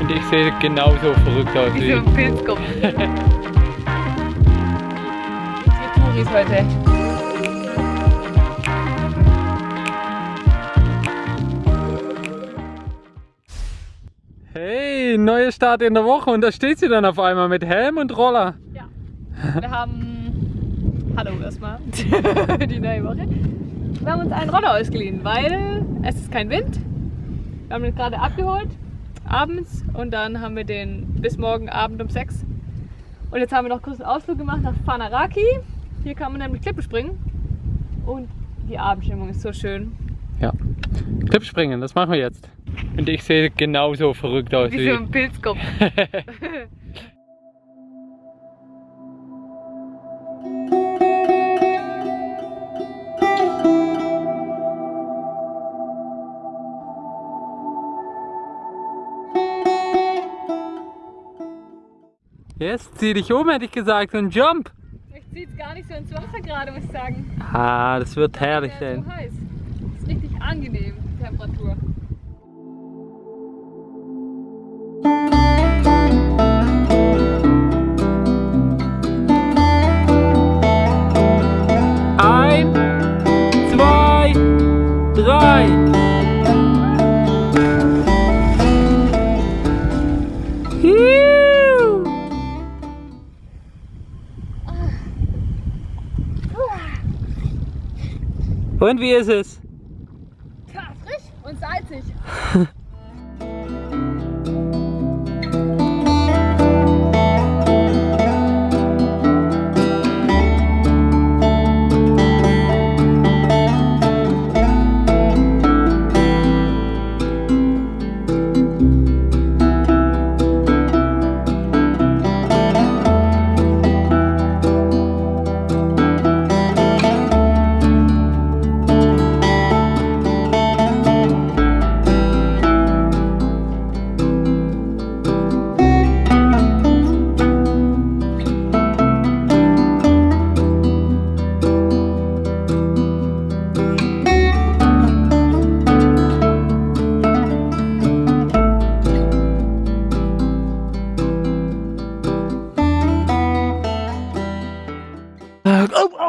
Und ich sehe genauso verrückt aus Wie wie so ein Pilzkopf. Touris heute. Hey, neue Start in der Woche und da steht sie dann auf einmal mit Helm und Roller. Ja. Wir haben. Hallo erstmal. die neue Woche. Wir haben uns einen Roller ausgeliehen, weil es ist kein Wind. Wir haben den gerade abgeholt, abends, und dann haben wir den bis morgen Abend um 6. Und jetzt haben wir noch kurz einen Ausflug gemacht nach Fanaraki. Hier kann man nämlich Klippe springen. Und die Abendstimmung ist so schön. Ja. Klippspringen, das machen wir jetzt. Und ich sehe genauso verrückt aus Wie wie. so ein Pilzkopf. Jetzt zieh dich um, hätte ich gesagt, und jump. Ich jetzt gar nicht so ins Wasser gerade, muss ich sagen. Ah, das wird herrlich Ja, sein. so heiß. Ist richtig angenehm, die Temperatur. Und wie ist es? Ja, frisch und salzig.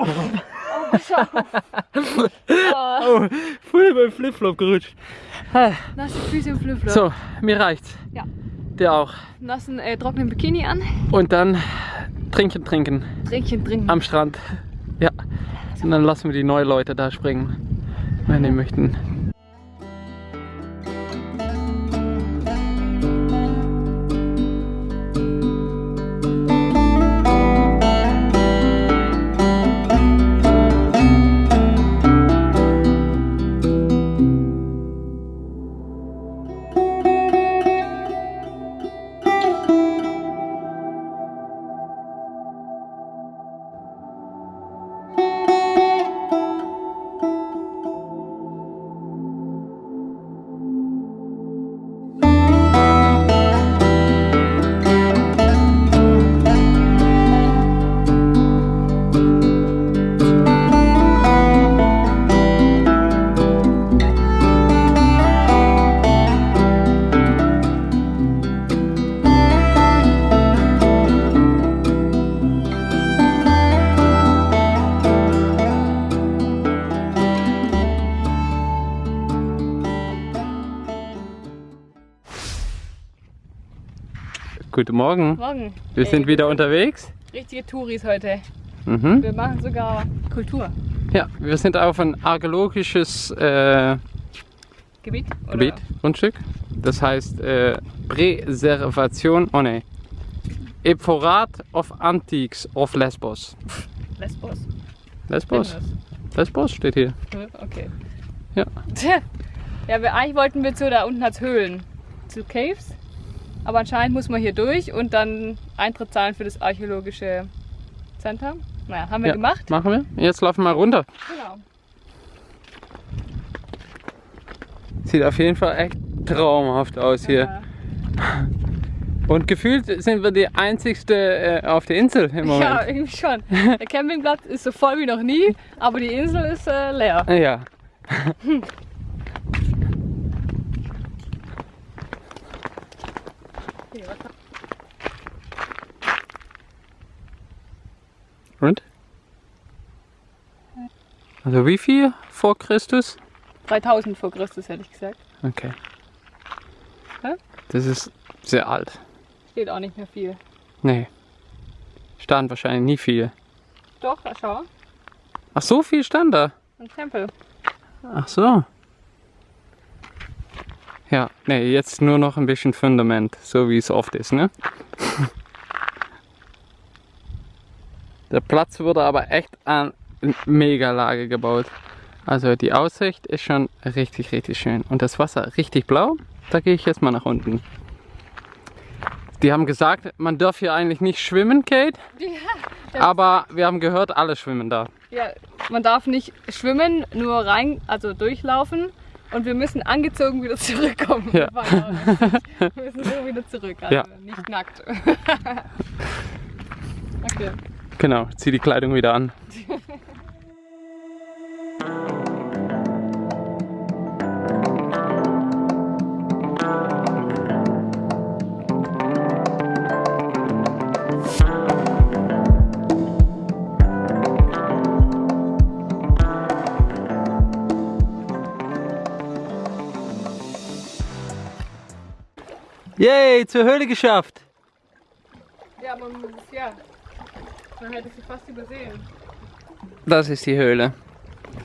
Oh, oh. oh, voll beim Flipflop gerutscht. Nasse Füße im Flipflop. So, mir reicht's. Ja. Der auch. Nassen, äh, trockenen Bikini an. Und dann trinken, trinken Trinkchen trinken. am Strand. Ja. Und dann lassen wir die neuen Leute da springen, wenn die möchten. Guten Morgen. Morgen. Wir sind Ey, wieder unterwegs. Richtige Touris heute. Mhm. Wir machen sogar Kultur. Ja, wir sind auf ein archäologisches äh, Gebiet? Gebiet, Grundstück. Das heißt äh, Präservation, oh ne, Ephorat of Antiques of Lesbos. Lesbos. Lesbos? Lesbos steht hier. das? Okay. Ja. Ja, wir, eigentlich wollten wir zu, da unten hat's Höhlen. Zu Caves. Aber anscheinend muss man hier durch und dann Eintritt zahlen für das archäologische Center. Naja, haben wir ja, gemacht. Machen wir. Jetzt laufen wir runter. Genau. Sieht auf jeden Fall echt traumhaft aus hier. Ja. Und gefühlt sind wir die einzigste äh, auf der Insel im Ja, Moment. irgendwie schon. Der Campingplatz ist so voll wie noch nie, aber die Insel ist äh, leer. Ja. Okay, was Und? Also wie viel vor Christus? 3000 vor Christus hätte ich gesagt. Okay. Hä? Das ist sehr alt. Steht auch nicht mehr viel. Nee. Stand wahrscheinlich nie viel. Doch, schau. Ach, so viel stand da. Ein Tempel. Ach so. Ja, nee, jetzt nur noch ein bisschen Fundament, so wie es oft ist, ne? Der Platz wurde aber echt an Mega-Lage gebaut. Also die Aussicht ist schon richtig, richtig schön. Und das Wasser richtig blau. Da gehe ich jetzt mal nach unten. Die haben gesagt, man darf hier eigentlich nicht schwimmen, Kate. Ja, Aber wir haben gehört, alle schwimmen da. ja, man darf nicht schwimmen, nur rein, also durchlaufen. Und wir müssen angezogen wieder zurückkommen. Ja. Wir müssen so wieder zurück, also Ja. nicht nackt. okay. Genau, zieh die Kleidung wieder an. Yay, zur Höhle geschafft. Ja, man muss, ja. Man hätte sie fast übersehen. Das ist die Höhle.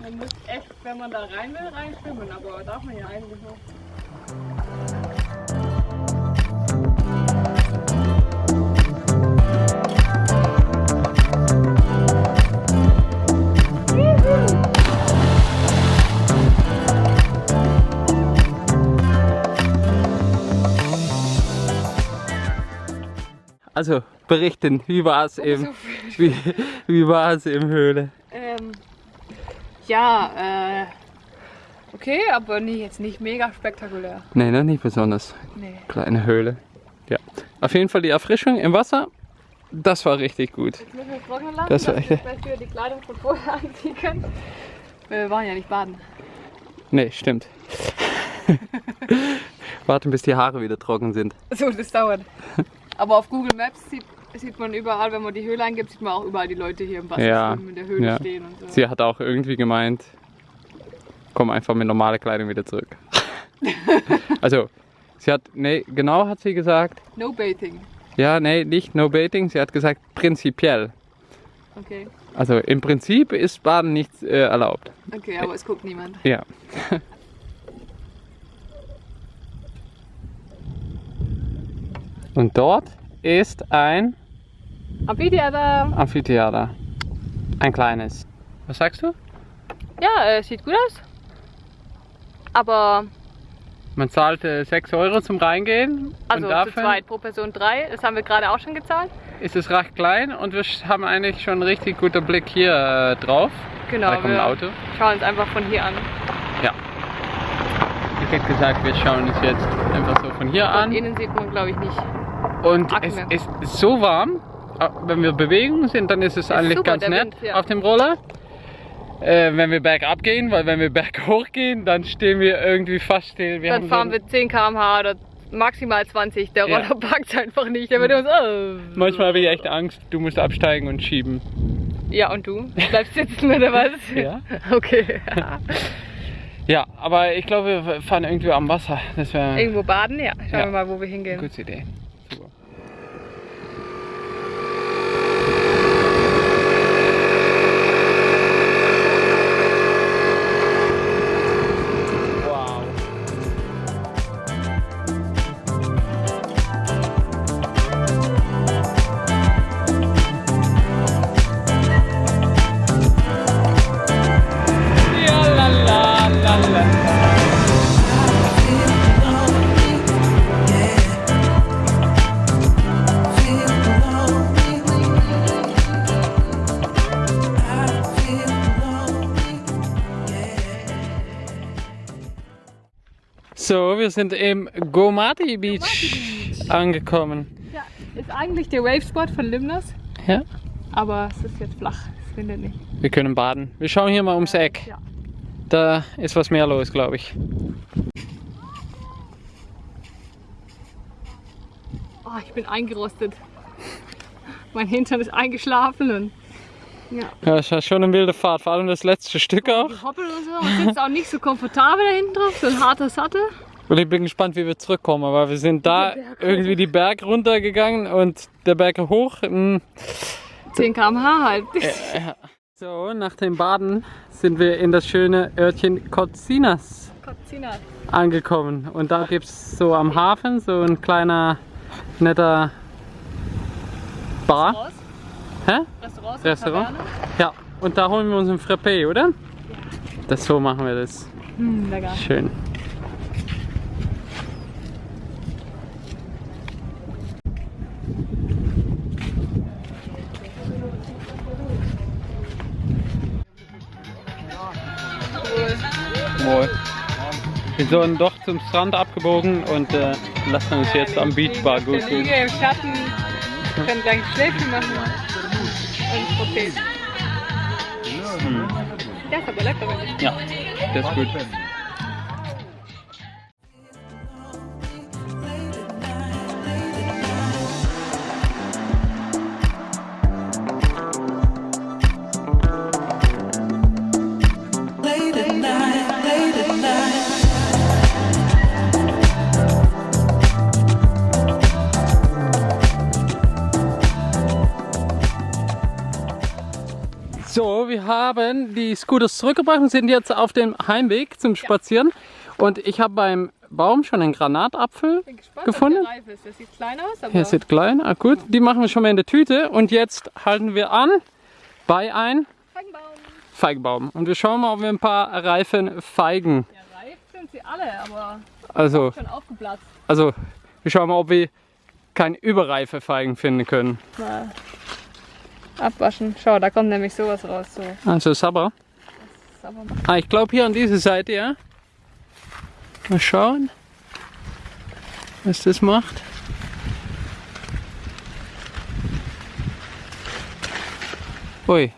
Man muss echt, wenn man da rein will, rein schwimmen, aber darf man ja eigentlich noch. Also berichten, wie war es im, So wie, wie war es im Höhle? Ähm, ja, äh, okay, aber nie, jetzt nicht mega spektakulär. Nee, ne, nicht besonders. Nee. Kleine Höhle. Ja. Auf jeden Fall die Erfrischung im Wasser, das war richtig gut. Jetzt müssen wir trocknen lassen, Das war echt- wir vielleicht wieder die Kleidung von vorher anziehen können. Wir waren ja nicht baden. Nee, stimmt. Warten, bis die Haare wieder trocken sind. So, das dauert. Aber auf Google Maps sieht, sieht man überall, wenn man die Höhle eingibt, sieht man auch überall die Leute hier im Wasser Ja, in der Höhle ja. stehen und so. Sie hat auch irgendwie gemeint, komm einfach mit normaler Kleidung wieder zurück. also, sie hat, nee, genau hat sie gesagt, No Bathing. ja, nee, nicht no baiting, sie hat gesagt prinzipiell. Okay. Also im Prinzip ist Baden nicht äh, erlaubt. Okay, aber es guckt niemand. Ja. Und dort ist ein Amphitheater. Amphitheater. Ein kleines. Was sagst du? Ja, äh, sieht gut aus. Aber, Man zahlt äh, 6 Euro zum Reingehen. also und zu dafür zweit pro Person drei. Das haben wir gerade auch schon gezahlt. ist es recht klein und wir haben eigentlich schon einen richtig guten Blick hier äh, drauf. Genau, da kommt ein wir Auto. schauen uns einfach von hier an. Ich hätte gesagt, wir schauen uns jetzt einfach so von hier Von an. innen sieht man, glaube ich, nicht. Und es ist so warm. Äh, Wenn wir Bewegung sind, dann ist es eigentlich super, ganz nett Wind, ja. auf dem Roller. Äh, wenn wir bergab gehen, weil wenn wir berghoch gehen, dann stehen wir irgendwie fast still. Wir Dann fahren so, wir 10 km/h oder maximal 20. Der Ja. Roller packt einfach nicht. Der wird so. äh. Manchmal habe ich echt Angst, du musst absteigen und schieben. Ja, und du? Bleibst sitzen oder was? Ja. Okay. Ja, aber ich glaube, wir fahren irgendwie am Wasser. Das Irgendwo baden? Ja. Schauen Ja. wir mal, wo wir hingehen. gute Idee. So, wir sind im Gomati Beach angekommen. Ja, ist eigentlich der Wavespot von Limnos, Ja. aber es ist jetzt flach. Es findet nicht. Wir können baden. Wir schauen hier mal ums Eck. Ja. Da ist was mehr los, glaube ich. Oh, ich bin eingerostet. Mein Hintern ist eingeschlafen und ja. Ja, das war schon eine wilde Fahrt, vor allem das letzte Stück auch. Hoppel und so. Man sitzt auch nicht so komfortabel da hinten drauf, so ein harter Sattel. Und ich bin gespannt, wie wir zurückkommen, weil wir sind da irgendwie die Berg runtergegangen und der Berg hoch. mm, 10 km/h halt. So, nach dem Baden sind wir in das schöne Örtchen Kotsinas Kotzina. angekommen. Und da gibt es so am Hafen so ein kleiner, netter Bar. Hä? Restaurant. so Restaurant? Ja, und da holen wir uns ein Frappé, oder? Das so machen wir das. Hm, lecker. Schön. Wohl. Wir sind doch zum Strand abgebogen und äh, lassen uns jetzt am Beachbar gut Wir liegen im Schatten, können gleich ein Schläfchen machen. Und Protein. Der ist aber lecker, wenn ich. Wir haben die Scooters zurückgebracht und sind jetzt auf dem Heimweg zum Spazieren. Und ich habe beim Baum schon einen Granatapfel bin gespannt, gefunden. der reif ist. Das sieht klein aus, aber Hier sieht klein, ah, gut. Die machen wir schon mal in der Tüte. Und jetzt halten wir an bei ein Feigenbaum. Feigenbaum. Und wir schauen mal, ob wir ein paar reifen Feigen, Ja, reif sind sie alle, aber also, schon aufgeplatzt. also, wir schauen mal, ob wir keine überreife Feigen finden können. Mal abwaschen. Schau, da kommt nämlich sowas raus. So. Also, Sabber. Sauber Ah, ich glaube hier an dieser Seite, ja. Mal schauen, was das macht. Ui.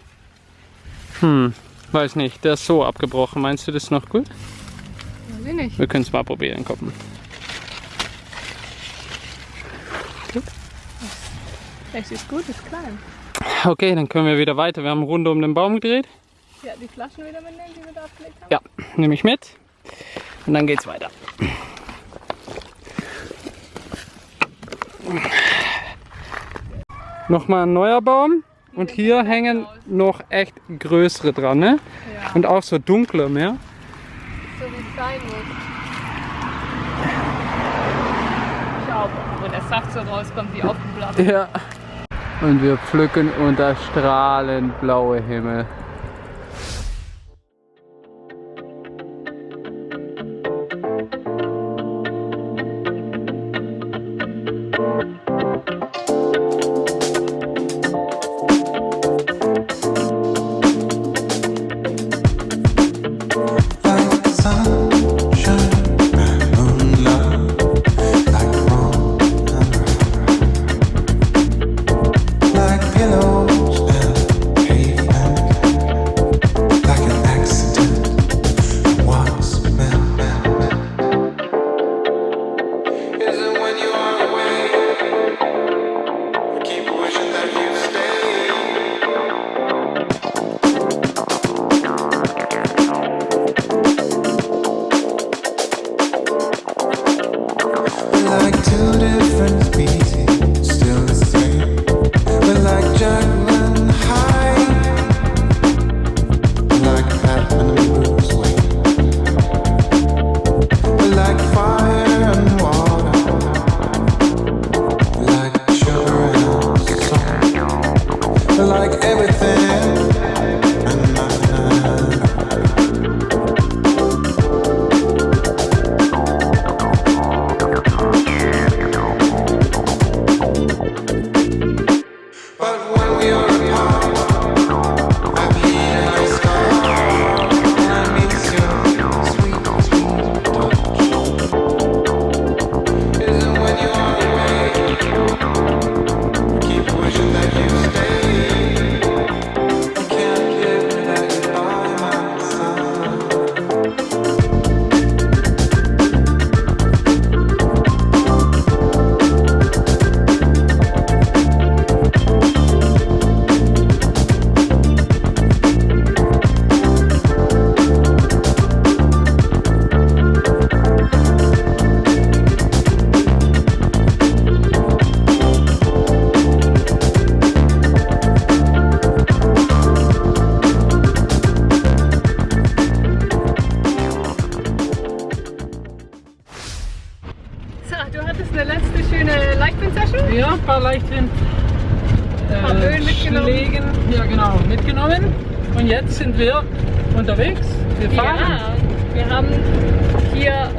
Hm, weiß nicht, der ist so abgebrochen. Meinst du das noch gut? Weiß ich nicht. Wir können es mal probieren, gucken. Echt, ist gut, ist klein. Okay, dann können wir wieder weiter. Wir haben eine Runde um den Baum gedreht. Ja, die Flaschen wieder mitnehmen, die wir da abgelegt haben. Ja, nehme ich mit. Und dann geht's weiter. Nochmal ein neuer Baum. Und hier hängen noch echt größere dran, ne? Ja, Und auch so dunkle mehr. so wie es sein muss. Schau, wo der Saft so rauskommt, wie aufgeblasen. Ja. Und wir pflücken unter strahlend blaue Himmel.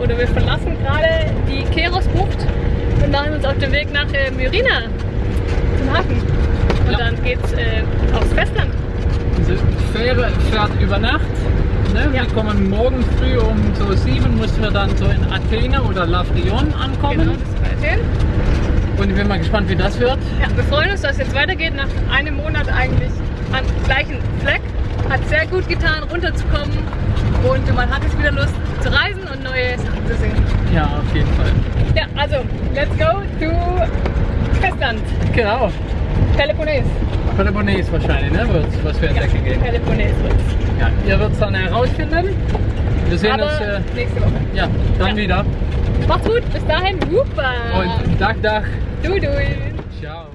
Oder wir verlassen gerade die Keros-Bucht und machen uns auf den Weg nach äh, Myrina, zum Hafen. Und Ja. dann geht's äh, aufs Festland. Diese Fähre fährt über Nacht. Ne? Ja. Wir kommen morgen früh um so sieben, müssen wir dann so in Athene oder Lavrion ankommen. Genau, das ist Athen. Und ich bin mal gespannt, wie das wird. Ja, wir freuen uns, dass es jetzt weitergeht, nach einem Monat eigentlich am gleichen Fleck. Hat sehr gut getan, runterzukommen und man hat jetzt wieder Lust zu reisen und neue Sachen zu sehen. Ja, auf jeden Fall. Ja, also, let's go to Festland. Genau. Peloponnes. Peloponnes wahrscheinlich, ne? Wird's, was wir Ja, entdecken gehen. Peloponnes wird's. Ja, ihr werdet es dann herausfinden. Wir sehen Aber uns äh, nächste Woche. ja, dann Ja. wieder. Macht's gut, bis dahin. Wupa. Und Dach, Dach. du, du. Ciao.